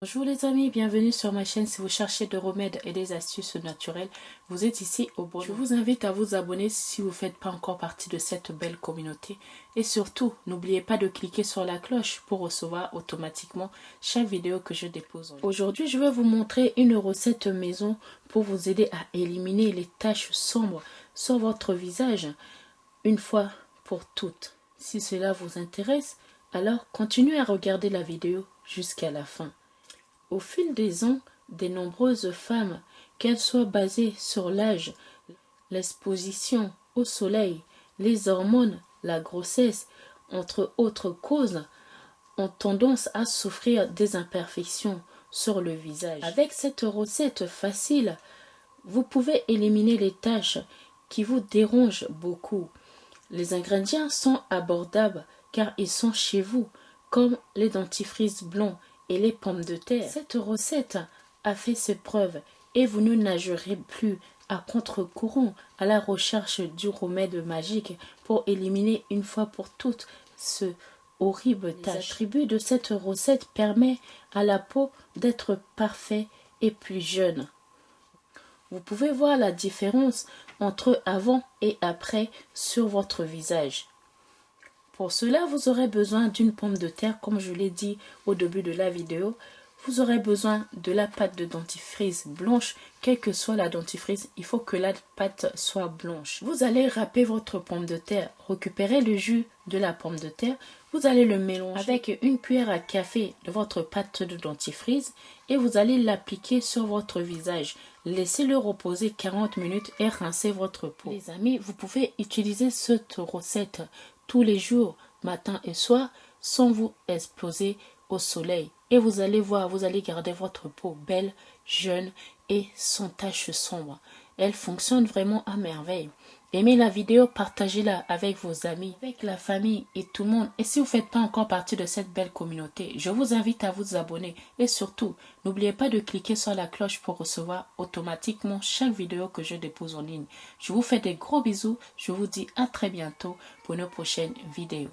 Bonjour les amis, bienvenue sur ma chaîne. Si vous cherchez des remèdes et des astuces naturelles, vous êtes ici au bon. Je vous invite à vous abonner si vous ne faites pas encore partie de cette belle communauté. Et surtout, n'oubliez pas de cliquer sur la cloche pour recevoir automatiquement chaque vidéo que je dépose. Aujourd'hui, je vais vous montrer une recette maison pour vous aider à éliminer les taches sombres sur votre visage une fois pour toutes. Si cela vous intéresse, alors continuez à regarder la vidéo jusqu'à la fin. Au fil des ans, de nombreuses femmes, qu'elles soient basées sur l'âge, l'exposition au soleil, les hormones, la grossesse, entre autres causes, ont tendance à souffrir des imperfections sur le visage. Avec cette recette facile, vous pouvez éliminer les taches qui vous dérangent beaucoup. Les ingrédients sont abordables car ils sont chez vous, comme les dentifrices blancs et les pommes de terre. Cette recette a fait ses preuves et vous ne nagerez plus à contre-courant à la recherche du remède magique pour éliminer une fois pour toutes ce horrible tâche. L'attribut de cette recette permet à la peau d'être parfait et plus jeune. Vous pouvez voir la différence entre avant et après sur votre visage. Pour cela, vous aurez besoin d'une pomme de terre, comme je l'ai dit au début de la vidéo. Vous aurez besoin de la pâte de dentifrice blanche, quelle que soit la dentifrice, il faut que la pâte soit blanche. Vous allez râper votre pomme de terre, récupérer le jus de la pomme de terre, vous allez le mélanger avec une cuillère à café de votre pâte de dentifrice et vous allez l'appliquer sur votre visage. Laissez-le reposer 40 minutes et rincez votre peau. Les amis, vous pouvez utiliser cette recette tous les jours, matin et soir, sans vous exploser au soleil. Et vous allez voir, vous allez garder votre peau belle, jeune et sans taches sombres. Elle fonctionne vraiment à merveille. Aimez la vidéo, partagez-la avec vos amis, avec la famille et tout le monde. Et si vous ne faites pas encore partie de cette belle communauté, je vous invite à vous abonner. Et surtout, n'oubliez pas de cliquer sur la cloche pour recevoir automatiquement chaque vidéo que je dépose en ligne. Je vous fais des gros bisous. Je vous dis à très bientôt pour une prochaine vidéo.